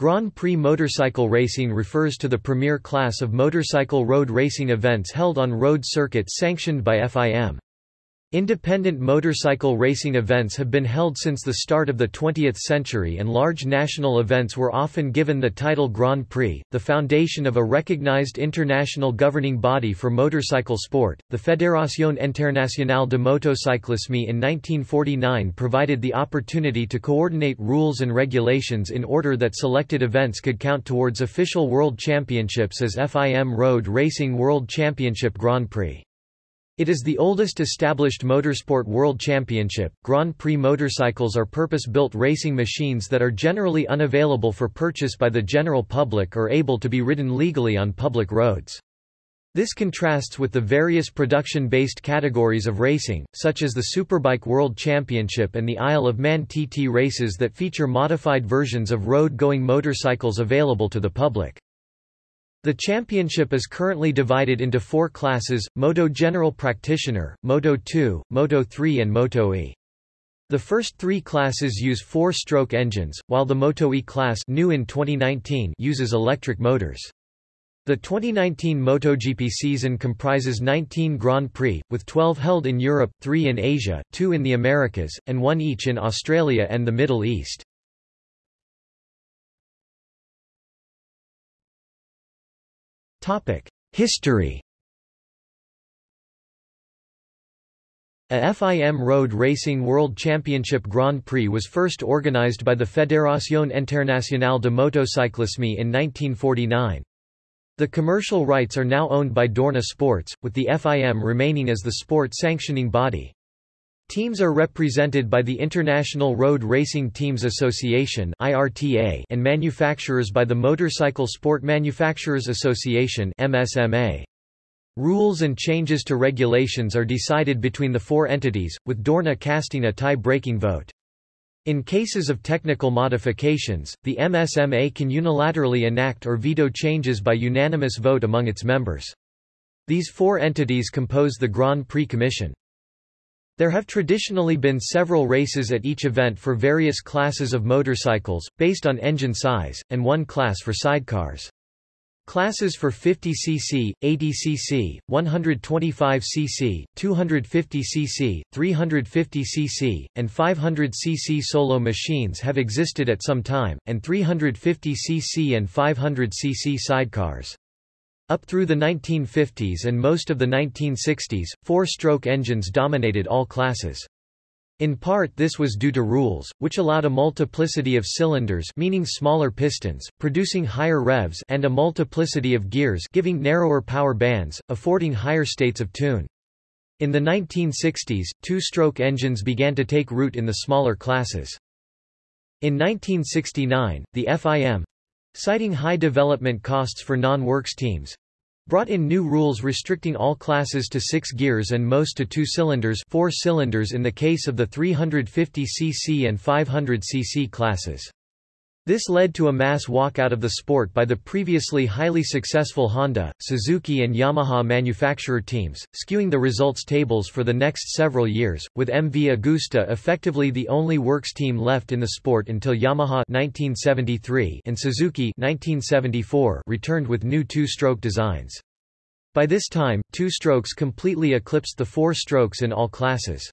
Grand Prix motorcycle racing refers to the premier class of motorcycle road racing events held on road circuits sanctioned by FIM. Independent motorcycle racing events have been held since the start of the 20th century and large national events were often given the title Grand Prix. The foundation of a recognized international governing body for motorcycle sport, the Fédération Internationale de Motocyclisme in 1949 provided the opportunity to coordinate rules and regulations in order that selected events could count towards official world championships as FIM Road Racing World Championship Grand Prix. It is the oldest established motorsport world championship. Grand Prix motorcycles are purpose-built racing machines that are generally unavailable for purchase by the general public or able to be ridden legally on public roads. This contrasts with the various production-based categories of racing, such as the Superbike World Championship and the Isle of Man TT races that feature modified versions of road-going motorcycles available to the public. The championship is currently divided into four classes, Moto General Practitioner, Moto 2, Moto 3 and Moto E. The first three classes use four-stroke engines, while the Moto E class new in 2019 uses electric motors. The 2019 MotoGP season comprises 19 Grand Prix, with 12 held in Europe, 3 in Asia, 2 in the Americas, and 1 each in Australia and the Middle East. History A FIM Road Racing World Championship Grand Prix was first organized by the Fédération Internationale de Motocyclisme in 1949. The commercial rights are now owned by Dorna Sports, with the FIM remaining as the sport sanctioning body. Teams are represented by the International Road Racing Teams Association and manufacturers by the Motorcycle Sport Manufacturers Association Rules and changes to regulations are decided between the four entities, with Dorna casting a tie-breaking vote. In cases of technical modifications, the MSMA can unilaterally enact or veto changes by unanimous vote among its members. These four entities compose the Grand Prix Commission. There have traditionally been several races at each event for various classes of motorcycles, based on engine size, and one class for sidecars. Classes for 50 cc, 80 cc, 125 cc, 250 cc, 350 cc, and 500 cc solo machines have existed at some time, and 350 cc and 500 cc sidecars. Up through the 1950s and most of the 1960s, four-stroke engines dominated all classes. In part this was due to rules, which allowed a multiplicity of cylinders meaning smaller pistons, producing higher revs and a multiplicity of gears giving narrower power bands, affording higher states of tune. In the 1960s, two-stroke engines began to take root in the smaller classes. In 1969, the FIM, citing high development costs for non-works teams, brought in new rules restricting all classes to six gears and most to two cylinders four cylinders in the case of the 350cc and 500cc classes. This led to a mass walkout of the sport by the previously highly successful Honda, Suzuki and Yamaha manufacturer teams, skewing the results tables for the next several years, with MV Agusta effectively the only works team left in the sport until Yamaha 1973 and Suzuki 1974 returned with new two-stroke designs. By this time, two strokes completely eclipsed the four strokes in all classes.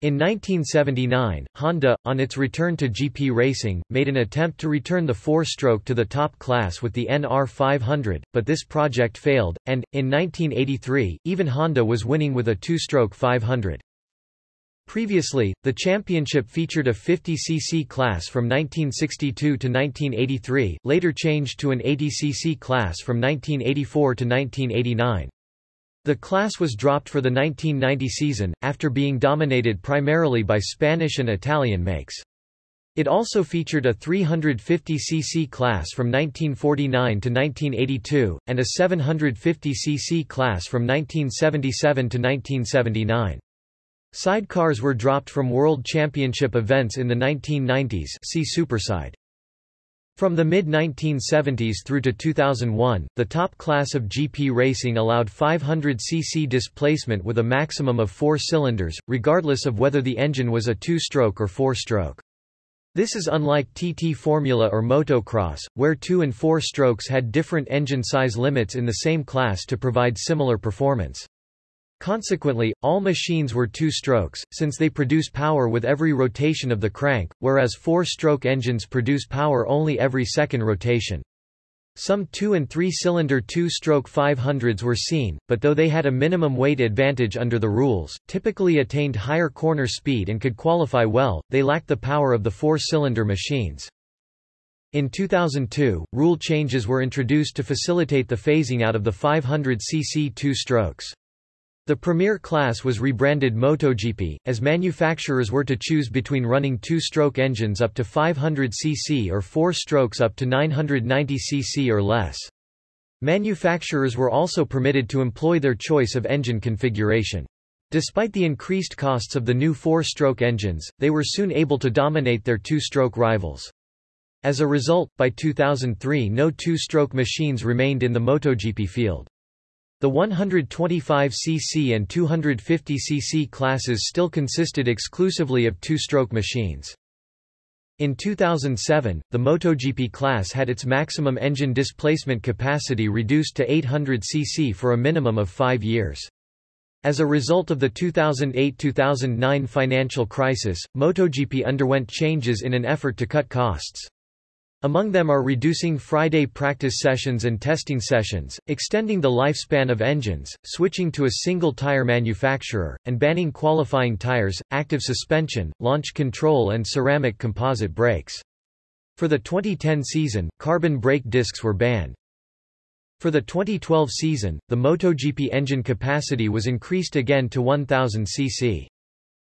In 1979, Honda, on its return to GP racing, made an attempt to return the four-stroke to the top class with the NR 500, but this project failed, and, in 1983, even Honda was winning with a two-stroke 500. Previously, the championship featured a 50cc class from 1962 to 1983, later changed to an 80cc class from 1984 to 1989. The class was dropped for the 1990 season, after being dominated primarily by Spanish and Italian makes. It also featured a 350cc class from 1949 to 1982, and a 750cc class from 1977 to 1979. Sidecars were dropped from World Championship events in the 1990s see Superside. From the mid-1970s through to 2001, the top class of GP racing allowed 500cc displacement with a maximum of four cylinders, regardless of whether the engine was a two-stroke or four-stroke. This is unlike TT Formula or motocross, where two and four strokes had different engine size limits in the same class to provide similar performance. Consequently, all machines were two strokes, since they produce power with every rotation of the crank, whereas four-stroke engines produce power only every second rotation. Some two- and three-cylinder two-stroke 500s were seen, but though they had a minimum weight advantage under the rules, typically attained higher corner speed and could qualify well, they lacked the power of the four-cylinder machines. In 2002, rule changes were introduced to facilitate the phasing out of the 500cc two-strokes. The Premier class was rebranded MotoGP, as manufacturers were to choose between running two-stroke engines up to 500 cc or four strokes up to 990 cc or less. Manufacturers were also permitted to employ their choice of engine configuration. Despite the increased costs of the new four-stroke engines, they were soon able to dominate their two-stroke rivals. As a result, by 2003 no two-stroke machines remained in the MotoGP field. The 125cc and 250cc classes still consisted exclusively of two-stroke machines. In 2007, the MotoGP class had its maximum engine displacement capacity reduced to 800 cc for a minimum of five years. As a result of the 2008–2009 financial crisis, MotoGP underwent changes in an effort to cut costs. Among them are reducing Friday practice sessions and testing sessions, extending the lifespan of engines, switching to a single tire manufacturer, and banning qualifying tires, active suspension, launch control and ceramic composite brakes. For the 2010 season, carbon brake discs were banned. For the 2012 season, the MotoGP engine capacity was increased again to 1000 cc.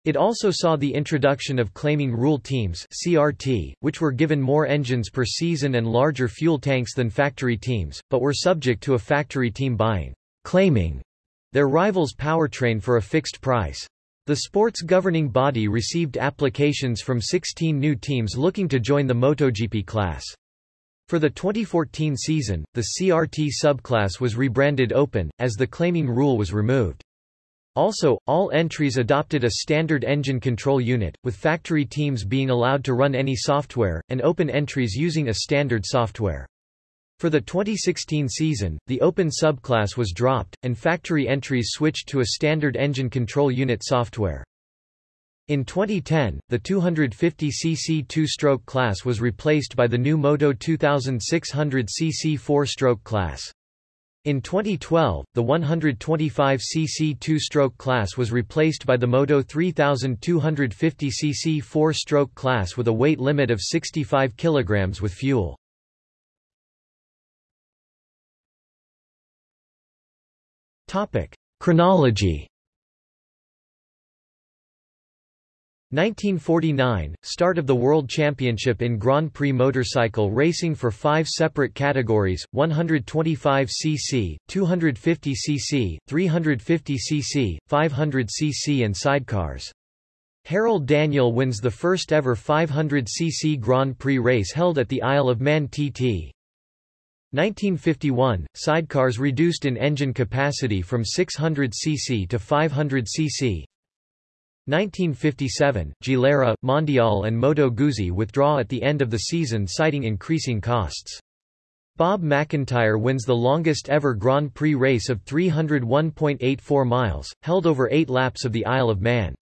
It also saw the introduction of claiming rule teams CRT, which were given more engines per season and larger fuel tanks than factory teams, but were subject to a factory team buying claiming their rival's powertrain for a fixed price. The sport's governing body received applications from 16 new teams looking to join the MotoGP class. For the 2014 season, the CRT subclass was rebranded Open, as the claiming rule was removed. Also, all entries adopted a standard engine control unit, with factory teams being allowed to run any software, and open entries using a standard software. For the 2016 season, the open subclass was dropped, and factory entries switched to a standard engine control unit software. In 2010, the 250cc two-stroke class was replaced by the new Moto 2600cc four-stroke class. In 2012, the 125cc two-stroke class was replaced by the Moto 3250cc four-stroke class with a weight limit of 65 kg with fuel. Chronology 1949 – Start of the World Championship in Grand Prix motorcycle racing for five separate categories, 125cc, 250cc, 350cc, 500cc and sidecars. Harold Daniel wins the first ever 500cc Grand Prix race held at the Isle of Man TT. 1951 – Sidecars reduced in engine capacity from 600cc to 500cc, 1957, Gilera, Mondial and Moto Guzzi withdraw at the end of the season citing increasing costs. Bob McIntyre wins the longest ever Grand Prix race of 301.84 miles, held over eight laps of the Isle of Man.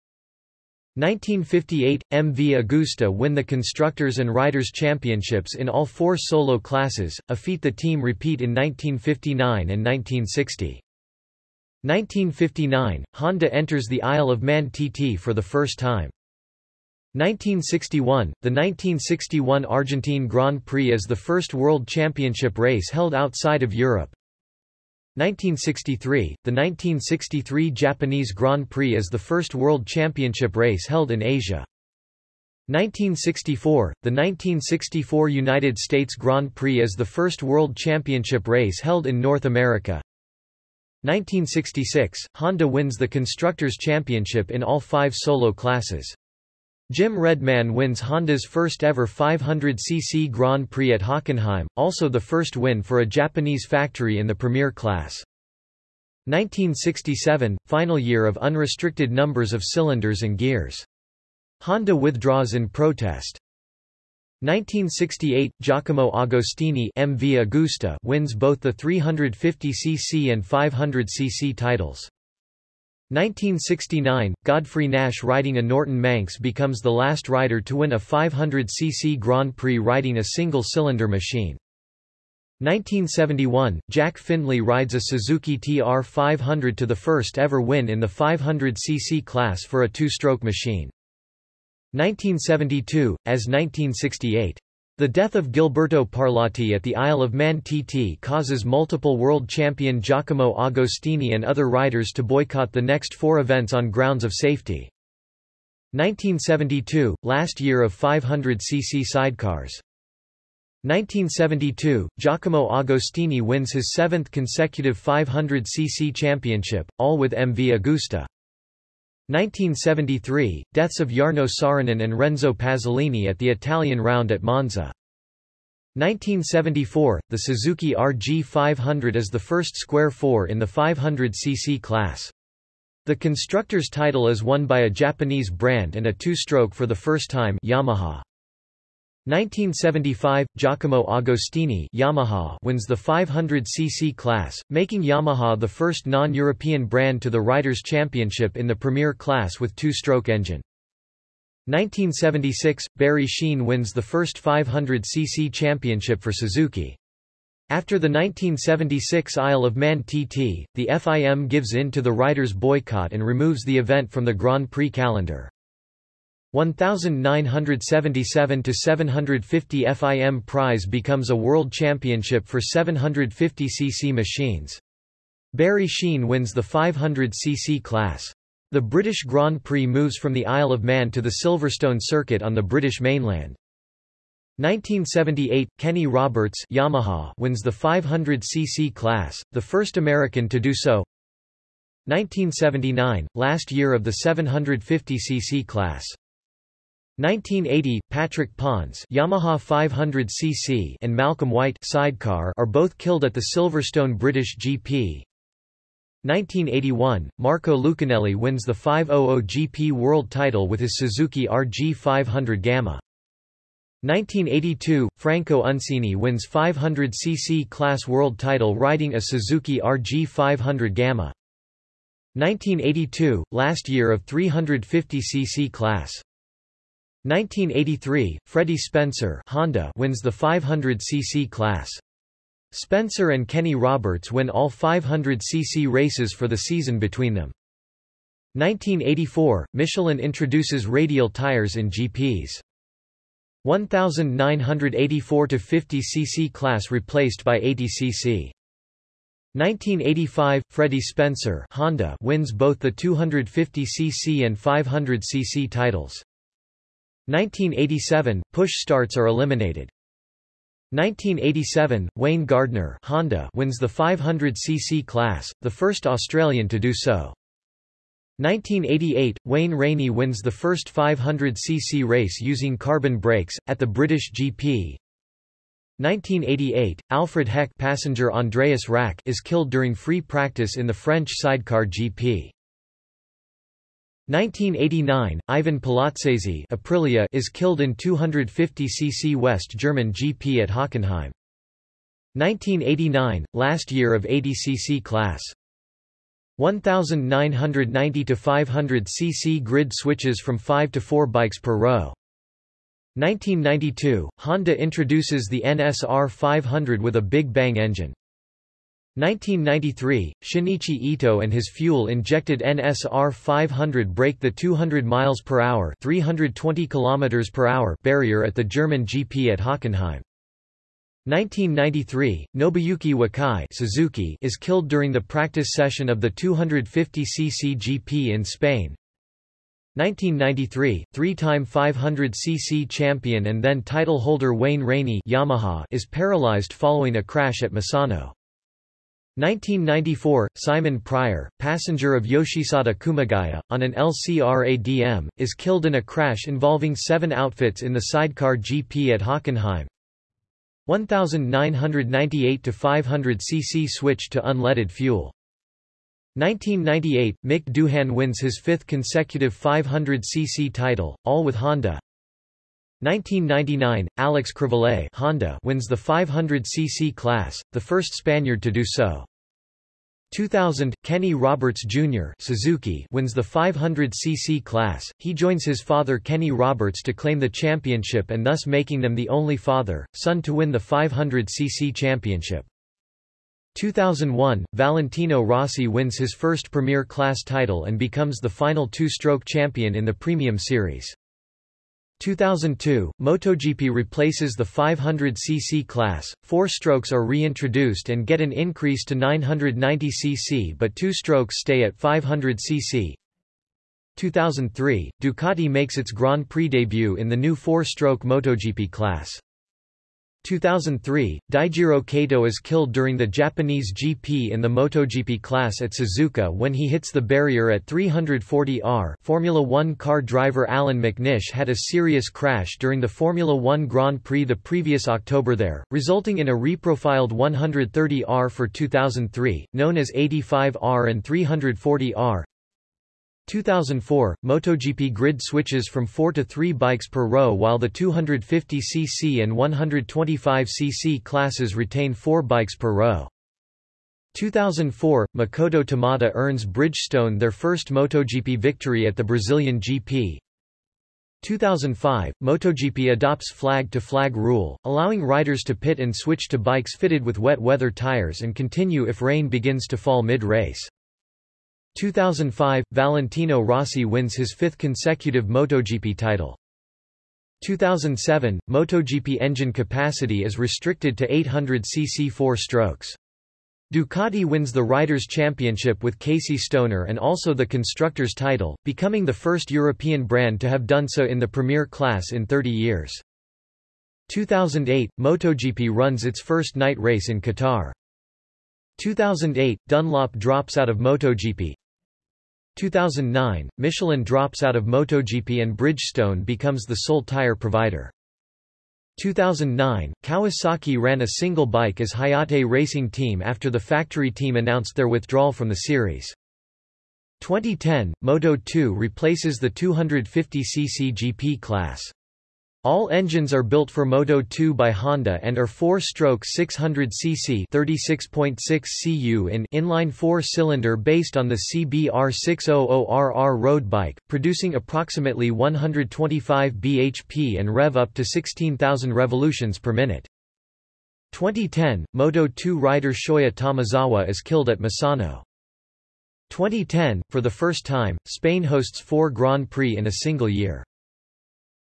1958, MV Agusta win the Constructors and Riders' Championships in all four solo classes, a feat the team repeat in 1959 and 1960. 1959, Honda enters the Isle of Man TT for the first time. 1961, the 1961 Argentine Grand Prix is the first World Championship race held outside of Europe. 1963, the 1963 Japanese Grand Prix is the first World Championship race held in Asia. 1964, the 1964 United States Grand Prix is the first World Championship race held in North America. 1966, Honda wins the Constructors' Championship in all five solo classes. Jim Redman wins Honda's first ever 500cc Grand Prix at Hockenheim, also the first win for a Japanese factory in the Premier class. 1967, final year of unrestricted numbers of cylinders and gears. Honda withdraws in protest. 1968 Giacomo Agostini MV Agusta wins both the 350cc and 500cc titles. 1969 Godfrey Nash riding a Norton Manx becomes the last rider to win a 500cc Grand Prix riding a single-cylinder machine. 1971 Jack Findlay rides a Suzuki TR500 to the first ever win in the 500cc class for a two-stroke machine. 1972, as 1968. The death of Gilberto Parlati at the Isle of Man TT causes multiple world champion Giacomo Agostini and other riders to boycott the next four events on grounds of safety. 1972, last year of 500cc sidecars. 1972, Giacomo Agostini wins his seventh consecutive 500cc championship, all with MV Agusta. 1973, deaths of Jarno Saarinen and Renzo Pasolini at the Italian round at Monza. 1974, the Suzuki RG500 is the first square four in the 500cc class. The constructor's title is won by a Japanese brand and a two-stroke for the first time Yamaha. 1975, Giacomo Agostini Yamaha wins the 500cc class, making Yamaha the first non-European brand to the Riders' Championship in the Premier class with two-stroke engine. 1976, Barry Sheene wins the first 500cc championship for Suzuki. After the 1976 Isle of Man TT, the FIM gives in to the riders' boycott and removes the event from the Grand Prix calendar. 1977 to 750 FIM prize becomes a world championship for 750cc machines. Barry Sheene wins the 500cc class. The British Grand Prix moves from the Isle of Man to the Silverstone circuit on the British mainland. 1978, Kenny Roberts Yamaha wins the 500cc class, the first American to do so. 1979, last year of the 750cc class. 1980, Patrick Pons Yamaha 500cc and Malcolm White sidecar are both killed at the Silverstone British GP. 1981, Marco Lucchinelli wins the 500 GP world title with his Suzuki RG 500 Gamma. 1982, Franco Uncini wins 500cc class world title riding a Suzuki RG 500 Gamma. 1982, last year of 350cc class. 1983, Freddie Spencer Honda wins the 500cc class. Spencer and Kenny Roberts win all 500cc races for the season between them. 1984, Michelin introduces radial tires in GPs. 1984 to 50cc class replaced by 80cc. 1985, Freddie Spencer Honda wins both the 250cc and 500cc titles. 1987, push starts are eliminated. 1987, Wayne Gardner Honda wins the 500cc class, the first Australian to do so. 1988, Wayne Rainey wins the first 500cc race using carbon brakes, at the British GP. 1988, Alfred Heck passenger Andreas Rack is killed during free practice in the French sidecar GP. 1989, Ivan Palazzese Aprilia is killed in 250cc West German GP at Hockenheim. 1989, last year of 80cc class. 1990 to 500 cc grid switches from 5 to 4 bikes per row. 1992, Honda introduces the NSR 500 with a Big Bang engine. 1993, Shinichi Ito and his fuel-injected NSR 500 break the 200 miles per hour, 320 kilometers per hour barrier at the German GP at Hockenheim. 1993, Nobuyuki Wakai Suzuki is killed during the practice session of the 250cc GP in Spain. 1993, three-time 500cc champion and then title holder Wayne Rainey Yamaha is paralyzed following a crash at Misano. 1994, Simon Pryor, passenger of Yoshisada Kumagaya, on an LCRADM, is killed in a crash involving seven outfits in the sidecar GP at Hockenheim. 1998 to 500 cc switch to unleaded fuel. 1998, Mick Doohan wins his fifth consecutive 500 cc title, all with Honda. 1999, Alex Crivillé Honda wins the 500cc class, the first Spaniard to do so. 2000, Kenny Roberts Jr. Suzuki wins the 500cc class. He joins his father Kenny Roberts to claim the championship and thus making them the only father, son to win the 500cc championship. 2001, Valentino Rossi wins his first Premier Class title and becomes the final two-stroke champion in the Premium Series. 2002, MotoGP replaces the 500cc class, four strokes are reintroduced and get an increase to 990cc but two strokes stay at 500cc. 2003, Ducati makes its Grand Prix debut in the new four-stroke MotoGP class. 2003, Daijiro Kato is killed during the Japanese GP in the MotoGP class at Suzuka when he hits the barrier at 340 R. Formula One car driver Allan McNish had a serious crash during the Formula One Grand Prix the previous October there, resulting in a reprofiled 130 R for 2003, known as 85 R and 340 R. 2004, MotoGP grid switches from 4 to 3 bikes per row while the 250cc and 125cc classes retain 4 bikes per row. 2004, Makoto Tamada earns Bridgestone their first MotoGP victory at the Brazilian GP. 2005, MotoGP adopts flag-to-flag -flag rule, allowing riders to pit and switch to bikes fitted with wet weather tires and continue if rain begins to fall mid-race. 2005, Valentino Rossi wins his fifth consecutive MotoGP title. 2007, MotoGP engine capacity is restricted to 800cc four strokes. Ducati wins the Riders' Championship with Casey Stoner and also the Constructors' title, becoming the first European brand to have done so in the Premier class in 30 years. 2008, MotoGP runs its first night race in Qatar. 2008, Dunlop drops out of MotoGP, 2009, Michelin drops out of MotoGP and Bridgestone becomes the sole tire provider. 2009, Kawasaki ran a single bike as Hayate Racing Team after the factory team announced their withdrawal from the series. 2010, Moto2 replaces the 250cc GP class. All engines are built for Moto 2 by Honda and are 4-stroke 600cc 36.6 cu in inline 4-cylinder based on the CBR 600RR road bike, producing approximately 125 bhp and rev up to 16,000 revolutions per minute. 2010, Moto 2 rider Shoya Tomizawa is killed at Misano. 2010, for the first time, Spain hosts four Grand Prix in a single year.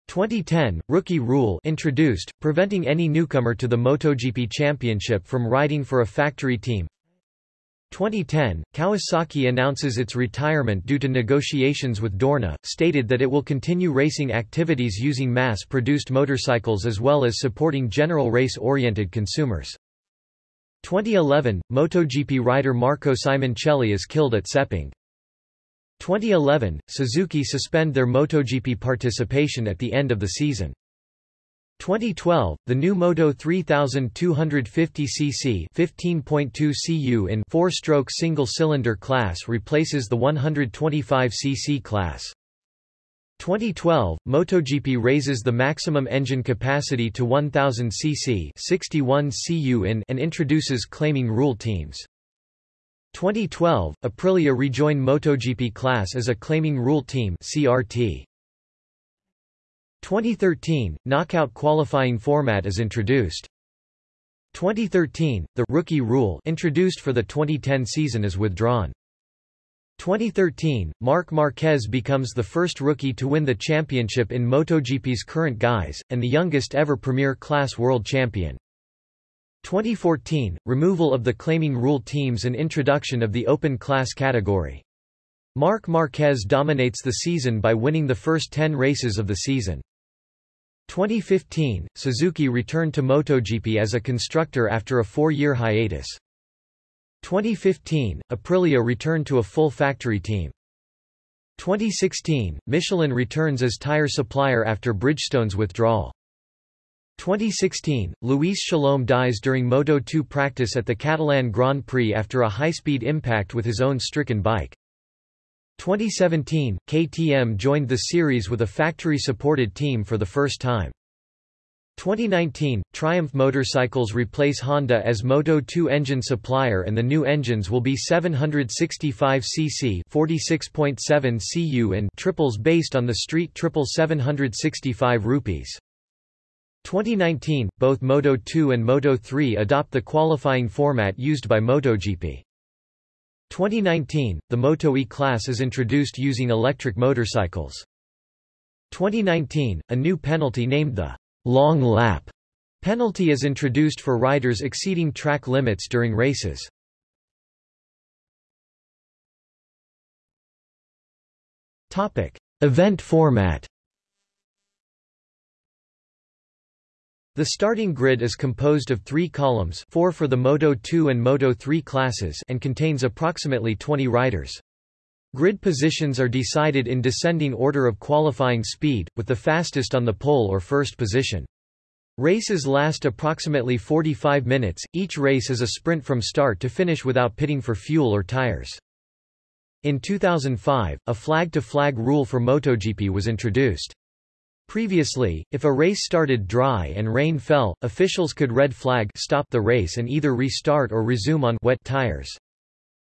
2010, Rookie Rule introduced, preventing any newcomer to the MotoGP Championship from riding for a factory team. 2010, Kawasaki announces its retirement due to negotiations with Dorna, stated that it will continue racing activities using mass-produced motorcycles as well as supporting general race-oriented consumers. 2011, MotoGP rider Marco Simoncelli is killed at Sepang. 2011, Suzuki suspend their MotoGP participation at the end of the season. 2012, the new Moto 3250cc 15.2 cu in four-stroke single-cylinder class replaces the 125cc class. 2012, MotoGP raises the maximum engine capacity to 1000 cc 61 cu in and introduces claiming rule teams. 2012, Aprilia rejoined MotoGP class as a claiming rule team CRT. 2013, knockout qualifying format is introduced. 2013, the rookie rule introduced for the 2010 season is withdrawn. 2013, Marc Marquez becomes the first rookie to win the championship in MotoGP's current guise, and the youngest ever Premier Class World Champion. 2014, removal of the claiming rule teams and introduction of the open class category. Marc Marquez dominates the season by winning the first 10 races of the season. 2015, Suzuki returned to MotoGP as a constructor after a four-year hiatus. 2015, Aprilia returned to a full factory team. 2016, Michelin returns as tire supplier after Bridgestone's withdrawal. 2016, Luis Salom dies during Moto2 practice at the Catalan Grand Prix after a high-speed impact with his own stricken bike. 2017, KTM joined the series with a factory-supported team for the first time. 2019, Triumph Motorcycles replace Honda as Moto2 engine supplier and the new engines will be 765cc 46.7 cu and triples based on the Street Triple 765 rupees. 2019, both Moto2 and Moto3 adopt the qualifying format used by MotoGP. 2019, the Moto E class is introduced using electric motorcycles. 2019, a new penalty named the long lap penalty is introduced for riders exceeding track limits during races. Topic: Event format. The starting grid is composed of three columns four for the Moto 2 and Moto 3 classes and contains approximately 20 riders. Grid positions are decided in descending order of qualifying speed, with the fastest on the pole or first position. Races last approximately 45 minutes, each race is a sprint from start to finish without pitting for fuel or tires. In 2005, a flag-to-flag -flag rule for MotoGP was introduced. Previously, if a race started dry and rain fell, officials could red flag stop the race and either restart or resume on wet tires.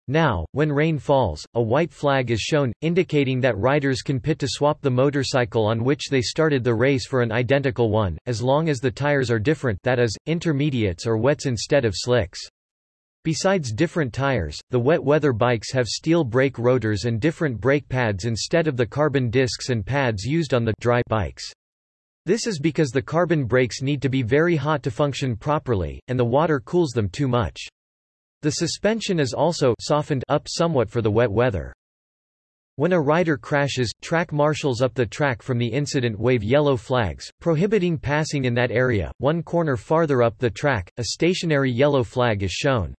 Now, when rain falls, a white flag is shown, indicating that riders can pit to swap the motorcycle on which they started the race for an identical one, as long as the tires are different that is, intermediates or wets instead of slicks. Besides different tires, the wet weather bikes have steel brake rotors and different brake pads instead of the carbon discs and pads used on the dry bikes. This is because the carbon brakes need to be very hot to function properly, and the water cools them too much. The suspension is also softened up somewhat for the wet weather. When a rider crashes, track marshals up the track from the incident wave yellow flags, prohibiting passing in that area. One corner farther up the track, a stationary yellow flag is shown.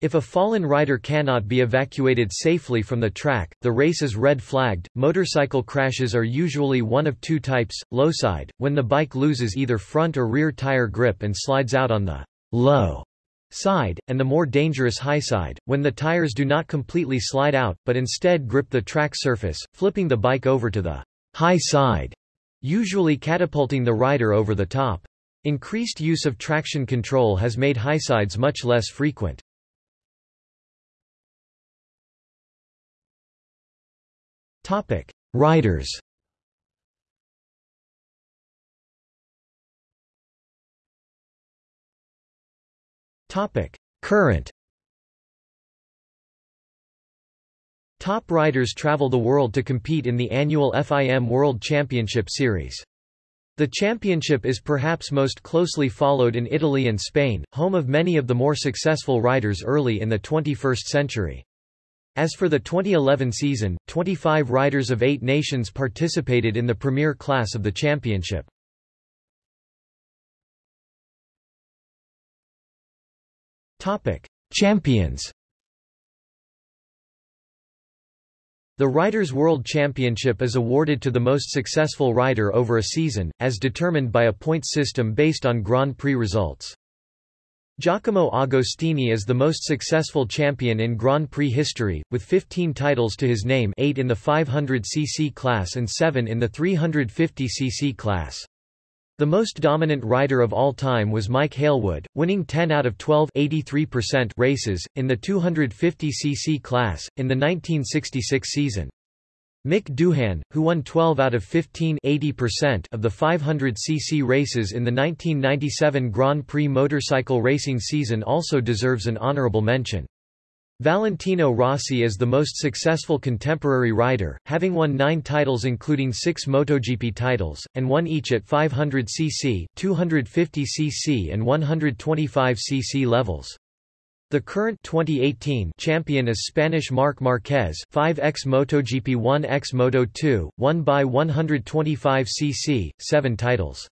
If a fallen rider cannot be evacuated safely from the track, the race is red flagged. Motorcycle crashes are usually one of two types low side, when the bike loses either front or rear tire grip and slides out on the low side, and the more dangerous high side, when the tires do not completely slide out, but instead grip the track surface, flipping the bike over to the high side, usually catapulting the rider over the top. Increased use of traction control has made high sides much less frequent. Riders Topic: Current Top riders travel the world to compete in the annual FIM World Championship Series. The championship is perhaps most closely followed in Italy and Spain, home of many of the more successful riders early in the 21st century. As for the 2011 season, 25 riders of eight nations participated in the premier class of the championship. Topic: Champions. The Riders' World Championship is awarded to the most successful rider over a season, as determined by a points system based on Grand Prix results. Giacomo Agostini is the most successful champion in Grand Prix history, with 15 titles to his name 8 in the 500cc class and 7 in the 350cc class. The most dominant rider of all time was Mike Hailwood, winning 10 out of 12 races, in the 250cc class, in the 1966 season. Mick Doohan, who won 12 out of 15 of the 500cc races in the 1997 Grand Prix motorcycle racing season also deserves an honorable mention. Valentino Rossi is the most successful contemporary rider, having won nine titles including six MotoGP titles, and won each at 500cc, 250cc and 125cc levels. The current 2018 champion is Spanish Marc Marquez 5x MotoGP 1x Moto2, won by 125cc, seven titles.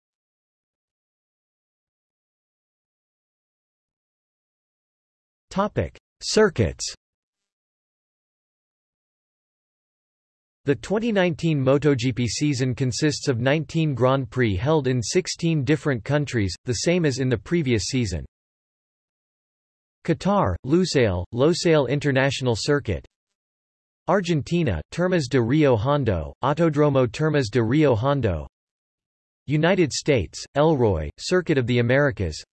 Topic. Circuits The 2019 MotoGP season consists of 19 Grand Prix held in 16 different countries, the same as in the previous season. Qatar, Lusail, Losail International Circuit. Argentina, Termas de Rio Hondo, Autodromo Termas de Rio Hondo. United States, Elroy, Circuit of the Americas.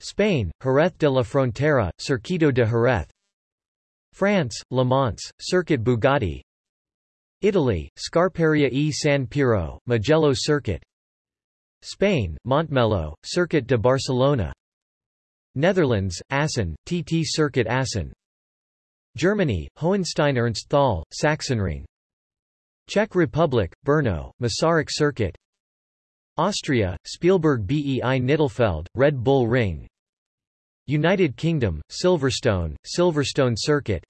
Spain, Jerez de la Frontera, Circuito de Jerez. France, Le Mans, Circuit Bugatti. Italy, Scarperia e San Piero, Mugello Circuit. Spain, Montmeló, Circuit de Barcelona Netherlands, Assen, TT Circuit Assen. Germany, Hohenstein Ernst Thal, Sachsenring. Czech Republic, Brno, Masaryk Circuit. Austria, Spielberg BEI Nittelfeld, Red Bull Ring. United Kingdom, Silverstone, Silverstone Circuit.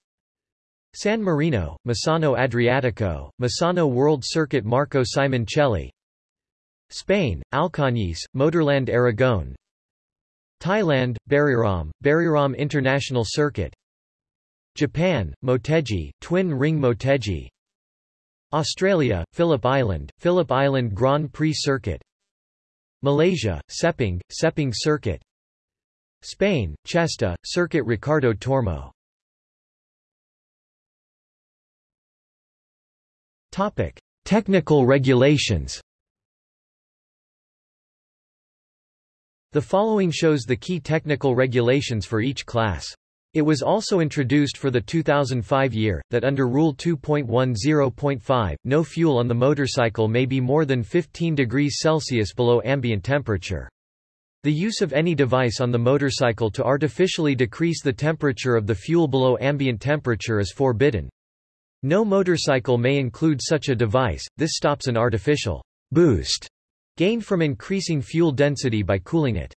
San Marino, Misano Adriatico, Misano World Circuit Marco Simoncelli. Spain, Alcañiz, Motorland Aragon Thailand, Buriram, Buriram International Circuit. Japan, Motegi, Twin Ring Motegi. Australia, Phillip Island, Phillip Island Grand Prix Circuit. Malaysia, Sepang, Sepang Circuit. Spain, Cheste, Circuit Ricardo Tormo. Topic. Technical regulations The following shows the key technical regulations for each class. It was also introduced for the 2005 year, that under Rule 2.10.5, no fuel on the motorcycle may be more than 15 degrees Celsius below ambient temperature. The use of any device on the motorcycle to artificially decrease the temperature of the fuel below ambient temperature is forbidden. No motorcycle may include such a device, this stops an artificial boost gained from increasing fuel density by cooling it.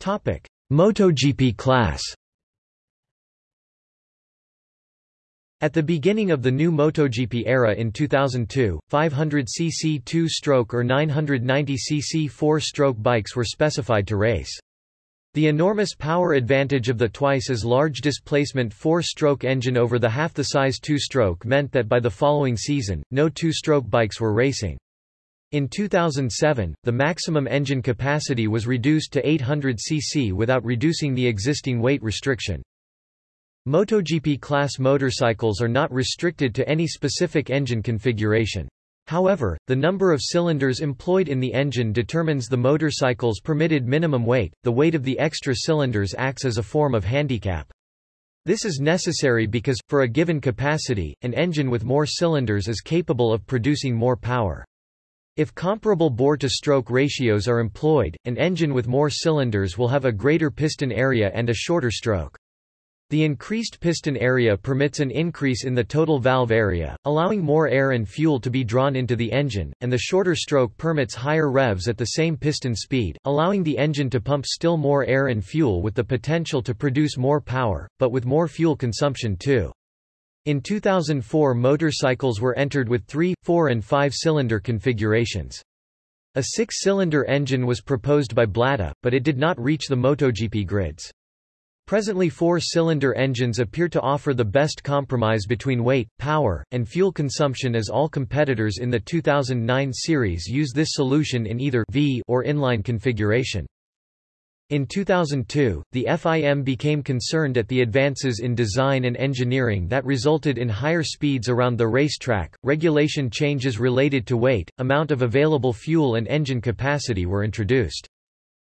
Topic: MotoGP class. At the beginning of the new MotoGP era in 2002, 500cc two-stroke or 990cc four-stroke bikes were specified to race. The enormous power advantage of the twice as large displacement four-stroke engine over the half the size two-stroke meant that by the following season, no two-stroke bikes were racing. In 2007, the maximum engine capacity was reduced to 800 cc without reducing the existing weight restriction. MotoGP class motorcycles are not restricted to any specific engine configuration. However, the number of cylinders employed in the engine determines the motorcycle's permitted minimum weight. The weight of the extra cylinders acts as a form of handicap. This is necessary because, for a given capacity, an engine with more cylinders is capable of producing more power. If comparable bore-to-stroke ratios are employed, an engine with more cylinders will have a greater piston area and a shorter stroke. The increased piston area permits an increase in the total valve area, allowing more air and fuel to be drawn into the engine, and the shorter stroke permits higher revs at the same piston speed, allowing the engine to pump still more air and fuel with the potential to produce more power, but with more fuel consumption too. In 2004 motorcycles were entered with 3, 4 and 5-cylinder configurations. A six-cylinder engine was proposed by Blata, but it did not reach the MotoGP grids. Presently four-cylinder engines appear to offer the best compromise between weight, power, and fuel consumption as all competitors in the 2009 series use this solution in either V or inline configuration. In 2002, the FIM became concerned at the advances in design and engineering that resulted in higher speeds around the racetrack. Regulation changes related to weight, amount of available fuel and engine capacity were introduced.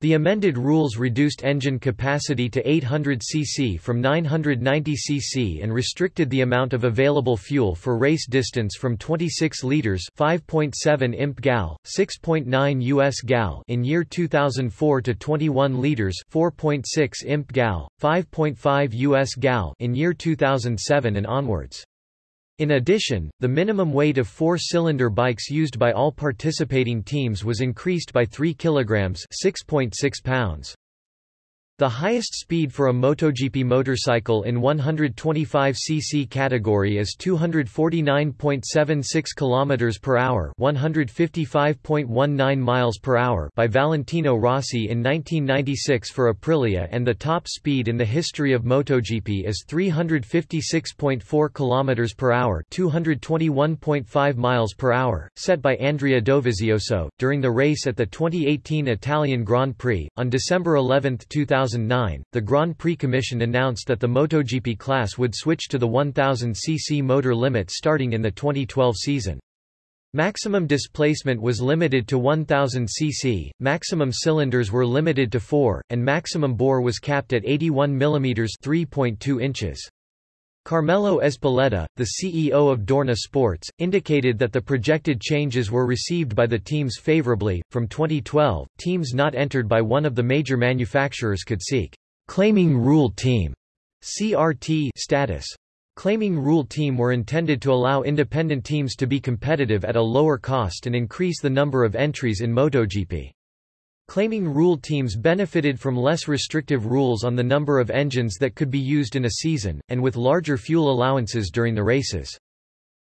The amended rules reduced engine capacity to 800 cc from 990 cc and restricted the amount of available fuel for race distance from 26 liters (5.7 imp gal, 6.9 US gal) in year 2004 to 21 liters (4.6 imp gal, 5.5 US gal) in year 2007 and onwards. In addition, the minimum weight of four-cylinder bikes used by all participating teams was increased by 3 kg 6.6 pounds. The highest speed for a MotoGP motorcycle in 125cc category is 249.76 km per hour, 155.19 miles per hour by Valentino Rossi in 1996 for Aprilia and the top speed in the history of MotoGP is 356.4 km per hour, 221.5 miles per hour, set by Andrea Dovizioso during the race at the 2018 Italian Grand Prix on December 11, 2000 2009, the Grand Prix Commission announced that the MotoGP class would switch to the 1000cc motor limit starting in the 2012 season. Maximum displacement was limited to 1000 cc, maximum cylinders were limited to 4, and maximum bore was capped at 81 mm 3.2 inches. Carmelo Ezpeleta, the CEO of Dorna Sports, indicated that the projected changes were received by the teams favorably. From 2012, teams not entered by one of the major manufacturers could seek claiming rule team CRT status. Claiming rule team were intended to allow independent teams to be competitive at a lower cost and increase the number of entries in MotoGP. Claiming rule teams benefited from less restrictive rules on the number of engines that could be used in a season, and with larger fuel allowances during the races.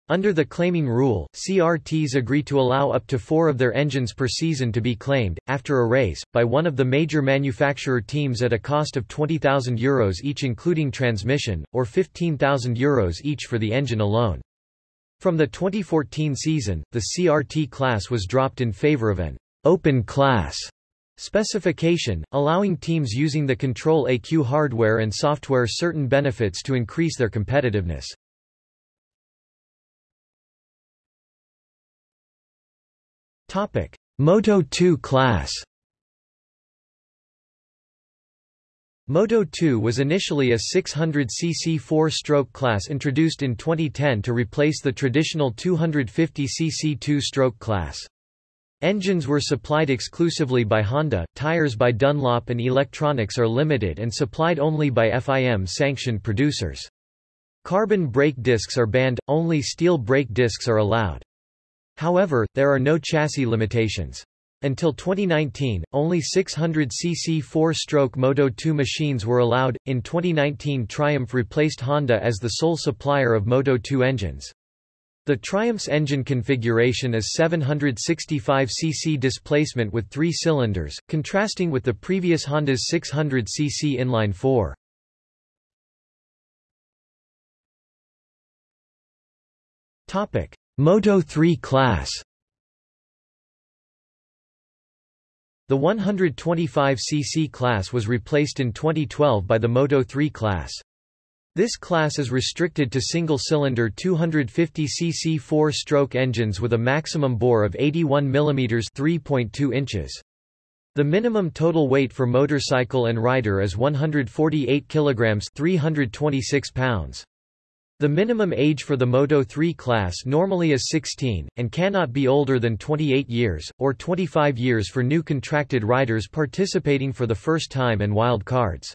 Under the claiming rule, CRTs agree to allow up to four of their engines per season to be claimed, after a race, by one of the major manufacturer teams at a cost of €20,000 Euros each including transmission, or €15,000 Euros each for the engine alone. From the 2014 season, the CRT class was dropped in favor of an open class Specification, allowing teams using the Control ECU hardware and software certain benefits to increase their competitiveness. Topic: Moto 2 class Moto 2 was initially a 600cc four-stroke class introduced in 2010 to replace the traditional 250cc two-stroke class. Engines were supplied exclusively by Honda, tires by Dunlop and electronics are limited and supplied only by FIM-sanctioned producers. Carbon brake discs are banned, only steel brake discs are allowed. However, there are no chassis limitations. Until 2019, only 600cc four-stroke Moto 2 machines were allowed. In 2019 Triumph replaced Honda as the sole supplier of Moto 2 engines. The Triumph's engine configuration is 765 cc displacement with three cylinders, contrasting with the previous Honda's 600 cc inline-4. Topic: Moto 3 class The 125cc class was replaced in 2012 by the Moto 3 class. This class is restricted to single-cylinder 250cc four-stroke engines with a maximum bore of 81 mm 3.2 inches. The minimum total weight for motorcycle and rider is 148 kg 326 pounds. The minimum age for the Moto 3 class normally is 16, and cannot be older than 28 years, or 25 years for new contracted riders participating for the first time and wild cards.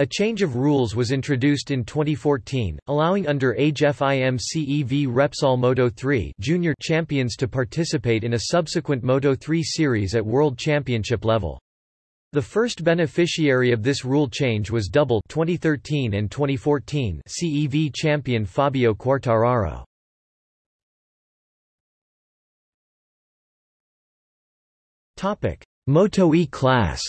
A change of rules was introduced in 2014, allowing under-age FIM-CEV Repsol Moto3 junior champions to participate in a subsequent Moto3 series at World Championship level. The first beneficiary of this rule change was double 2013 and 2014 CEV champion Fabio Quartararo. Moto E class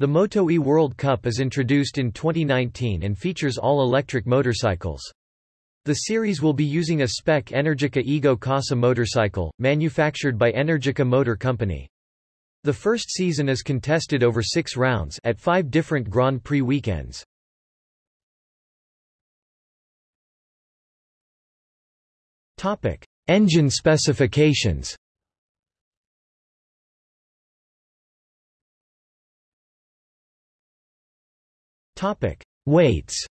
The Moto E World Cup is introduced in 2019 and features all-electric motorcycles. The series will be using a spec Energica Ego Corsa motorcycle, manufactured by Energica Motor Company. The first season is contested over six rounds at five different Grand Prix weekends. Topic. Engine specifications Topic: Weights.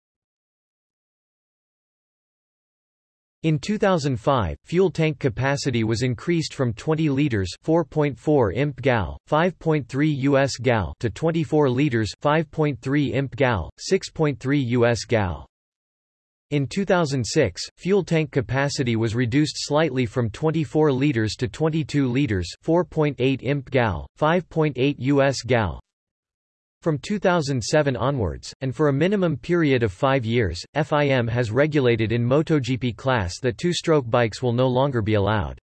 In 2005, fuel tank capacity was increased from 20 liters (4.4 imp gal, 5.3 US gal) to 24 liters (5.3 imp gal, 6.3 US gal). In 2006, fuel tank capacity was reduced slightly from 24 liters to 22 liters (4.8 imp gal, 5.8 US gal), from 2007 onwards, and for a minimum period of five years, FIM has regulated in MotoGP class that two-stroke bikes will no longer be allowed.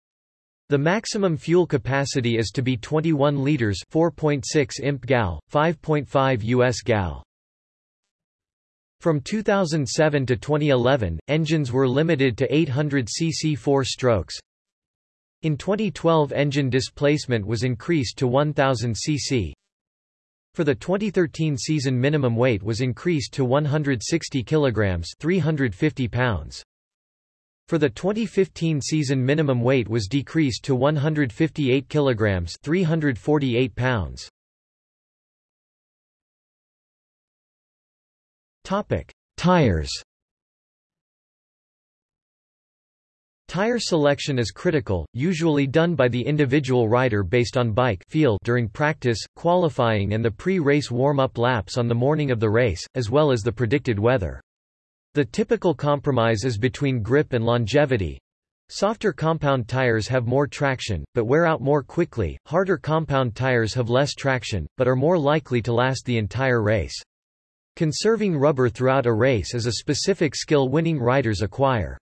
The maximum fuel capacity is to be 21 liters 4.6 imp gal, 5.5 US gal. From 2007 to 2011, engines were limited to 800 cc four strokes, In 2012 engine displacement was increased to 1000 cc. For the 2013 season minimum weight was increased to 160 kilograms 350 pounds. For the 2015 season minimum weight was decreased to 158 kilograms 348 pounds. Topic: Tires Tire selection is critical, usually done by the individual rider based on bike feel during practice, qualifying and the pre-race warm-up laps on the morning of the race, as well as the predicted weather. The typical compromise is between grip and longevity. Softer compound tires have more traction, but wear out more quickly, harder compound tires have less traction, but are more likely to last the entire race. Conserving rubber throughout a race is a specific skill winning riders acquire.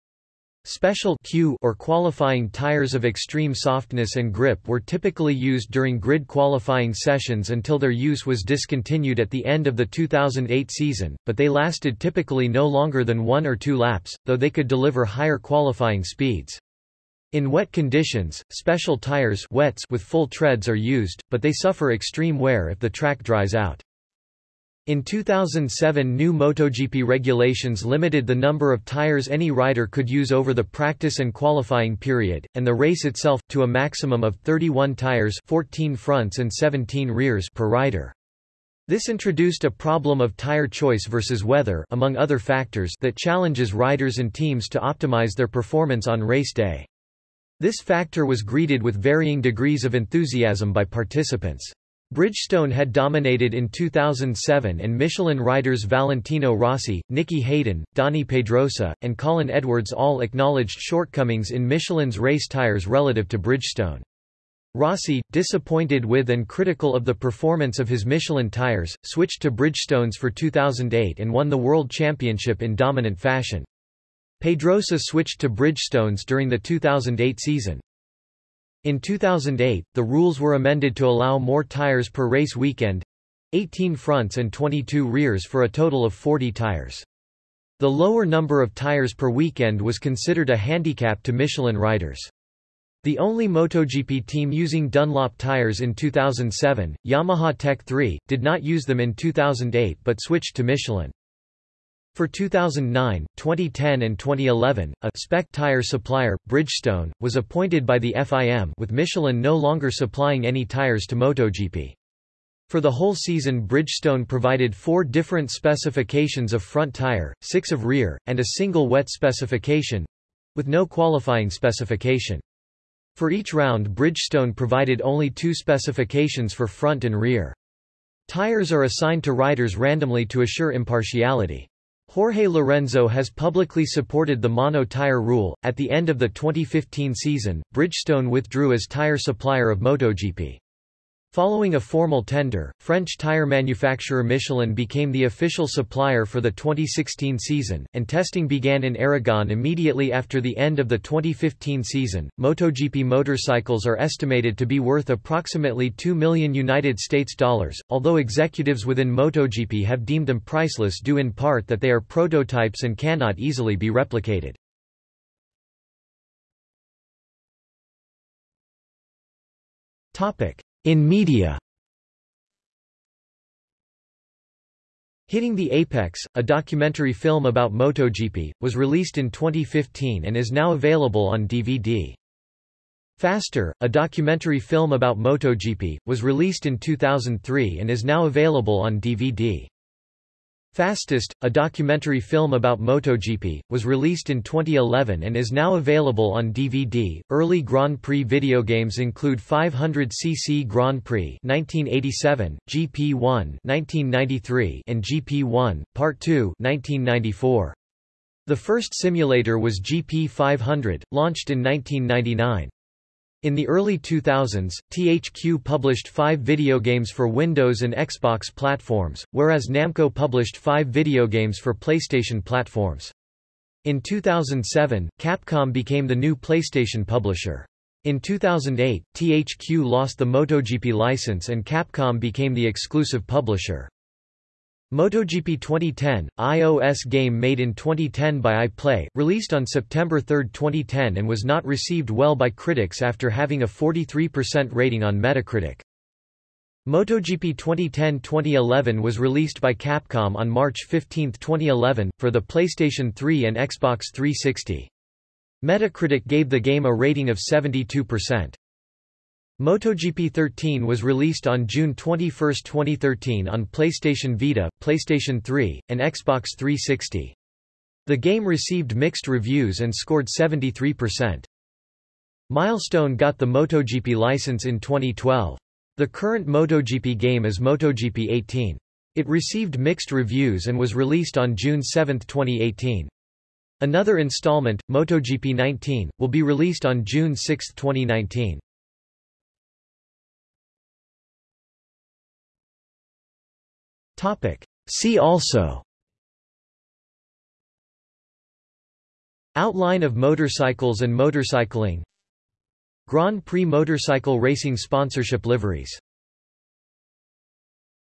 Special Q or qualifying tires of extreme softness and grip were typically used during grid qualifying sessions until their use was discontinued at the end of the 2008 season, but they lasted typically no longer than one or two laps, though they could deliver higher qualifying speeds. In wet conditions, special tires wets with full treads are used, but they suffer extreme wear if the track dries out. In 2007 new MotoGP regulations limited the number of tires any rider could use over the practice and qualifying period, and the race itself, to a maximum of 31 tires 14 fronts and 17 rears per rider. This introduced a problem of tire choice versus weather among other factors that challenges riders and teams to optimize their performance on race day. This factor was greeted with varying degrees of enthusiasm by participants. Bridgestone had dominated in 2007 and Michelin riders Valentino Rossi, Nicky Hayden, Dani Pedrosa, and Colin Edwards all acknowledged shortcomings in Michelin's race tyres relative to Bridgestone. Rossi, disappointed with and critical of the performance of his Michelin tyres, switched to Bridgestones for 2008 and won the World Championship in dominant fashion. Pedrosa switched to Bridgestones during the 2008 season. In 2008, the rules were amended to allow more tires per race weekend 18 fronts and 22 rears for a total of 40 tires. The lower number of tires per weekend was considered a handicap to Michelin riders. The only MotoGP team using Dunlop tires in 2007, Yamaha Tech 3, did not use them in 2008 but switched to Michelin. For 2009, 2010 and 2011, a spec tire supplier, Bridgestone, was appointed by the FIM with Michelin no longer supplying any tires to MotoGP. For the whole season Bridgestone provided four different specifications of front tire, six of rear, and a single wet specification—with no qualifying specification. For each round Bridgestone provided only two specifications for front and rear. Tires are assigned to riders randomly to assure impartiality. Jorge Lorenzo has publicly supported the mono tire rule. At the end of the 2015 season, Bridgestone withdrew as tire supplier of MotoGP. Following a formal tender, French tire manufacturer Michelin became the official supplier for the 2016 season, and testing began in Aragon immediately after the end of the 2015 season. MotoGP motorcycles are estimated to be worth approximately 2 million United States dollars, although executives within MotoGP have deemed them priceless due in part that they are prototypes and cannot easily be replicated. Topic: in media Hitting the Apex, a documentary film about MotoGP, was released in 2015 and is now available on DVD. Faster, a documentary film about MotoGP, was released in 2003 and is now available on DVD. Fastest, a documentary film about MotoGP, was released in 2011 and is now available on DVD. Early Grand Prix video games include 500cc Grand Prix 1987, GP1 1993, and GP1 Part 2 1994. The first simulator was GP 500, launched in 1999. In the early 2000s, THQ published five video games for Windows and Xbox platforms, whereas Namco published five video games for PlayStation platforms. In 2007, Capcom became the new PlayStation publisher. In 2008, THQ lost the MotoGP license and Capcom became the exclusive publisher. MotoGP 2010, iOS game made in 2010 by iPlay, released on September 3, 2010 and was not received well by critics after having a 43% rating on Metacritic. MotoGP 2010-2011 was released by Capcom on March 15, 2011, for the PlayStation 3 and Xbox 360. Metacritic gave the game a rating of 72%. MotoGP 13 was released on June 21, 2013 on PlayStation Vita, PlayStation 3, and Xbox 360. The game received mixed reviews and scored 73%. Milestone got the MotoGP license in 2012. The current MotoGP game is MotoGP 18. It received mixed reviews and was released on June 7, 2018. Another installment, MotoGP 19, will be released on June 6, 2019. Topic. See also. Outline of motorcycles and motorcycling. Grand Prix motorcycle racing sponsorship liveries